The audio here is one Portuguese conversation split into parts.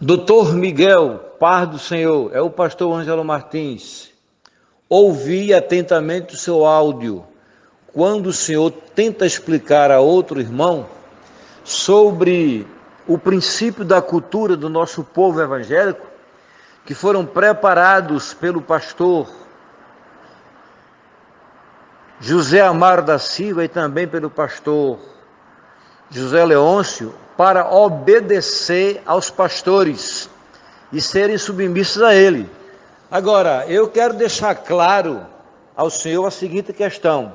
Doutor Miguel, par do Senhor, é o pastor Ângelo Martins. Ouvi atentamente o seu áudio quando o Senhor tenta explicar a outro irmão sobre o princípio da cultura do nosso povo evangélico, que foram preparados pelo pastor José Amaro da Silva e também pelo pastor José Leôncio, para obedecer aos pastores e serem submissos a ele. Agora, eu quero deixar claro ao Senhor a seguinte questão.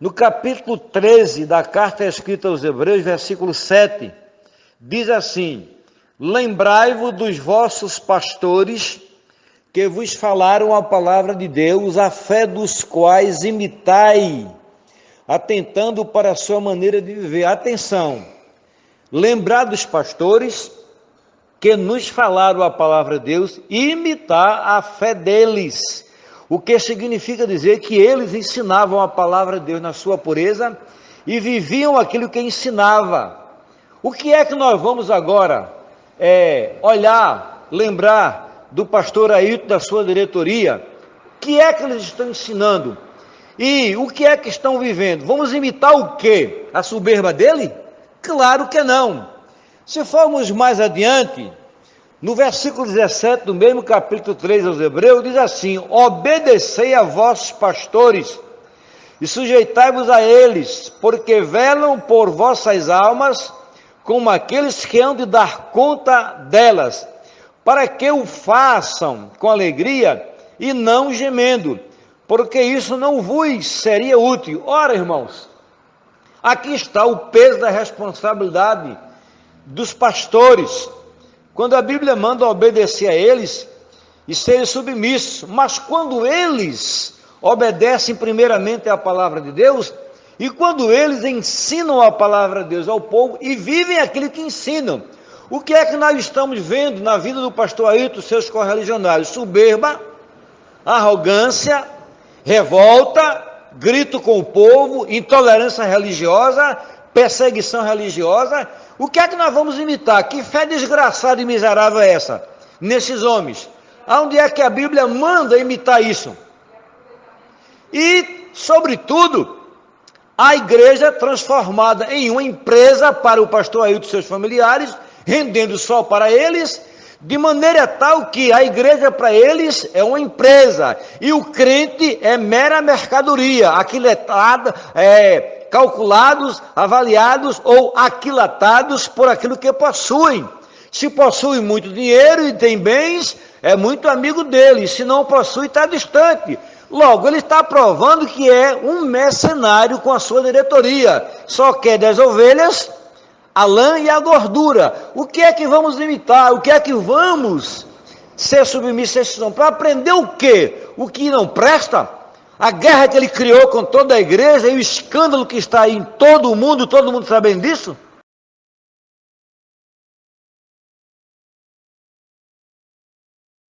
No capítulo 13 da carta escrita aos Hebreus, versículo 7, diz assim: Lembrai-vos dos vossos pastores que vos falaram a palavra de Deus, a fé dos quais imitai, atentando para a sua maneira de viver. Atenção! Lembrar dos pastores que nos falaram a palavra de Deus e imitar a fé deles o que significa dizer que eles ensinavam a palavra de Deus na sua pureza e viviam aquilo que ensinava. O que é que nós vamos agora é, olhar, lembrar do pastor Ailton, da sua diretoria? O que é que eles estão ensinando? E o que é que estão vivendo? Vamos imitar o quê? A soberba dele? Claro que não. Se formos mais adiante, no versículo 17 do mesmo capítulo 3 aos Hebreus, diz assim: Obedecei a vossos pastores e sujeitai-vos a eles, porque velam por vossas almas, como aqueles que hão de dar conta delas, para que o façam com alegria e não gemendo, porque isso não vos seria útil. Ora, irmãos, aqui está o peso da responsabilidade dos pastores quando a Bíblia manda obedecer a eles e serem submissos, mas quando eles obedecem primeiramente à palavra de Deus, e quando eles ensinam a palavra de Deus ao povo e vivem aquilo que ensinam, o que é que nós estamos vendo na vida do pastor Ailton, seus correligionários? Soberba, arrogância, revolta, grito com o povo, intolerância religiosa, perseguição religiosa o que é que nós vamos imitar? Que fé desgraçada e miserável é essa? Nesses homens. Aonde é que a Bíblia manda imitar isso? E, sobretudo, a igreja transformada em uma empresa para o pastor Ailton e seus familiares, rendendo só para eles, de maneira tal que a igreja para eles é uma empresa e o crente é mera mercadoria, aquiletada, é, calculados, avaliados ou aquilatados por aquilo que possuem. Se possui muito dinheiro e tem bens, é muito amigo dele. Se não possui, está distante. Logo, ele está provando que é um mercenário com a sua diretoria. Só quer das ovelhas, a lã e a gordura. O que é que vamos imitar? O que é que vamos ser submissos a esses Para aprender o quê? O que não presta? A guerra que ele criou com toda a igreja e o escândalo que está aí em todo o mundo, todo mundo sabendo disso?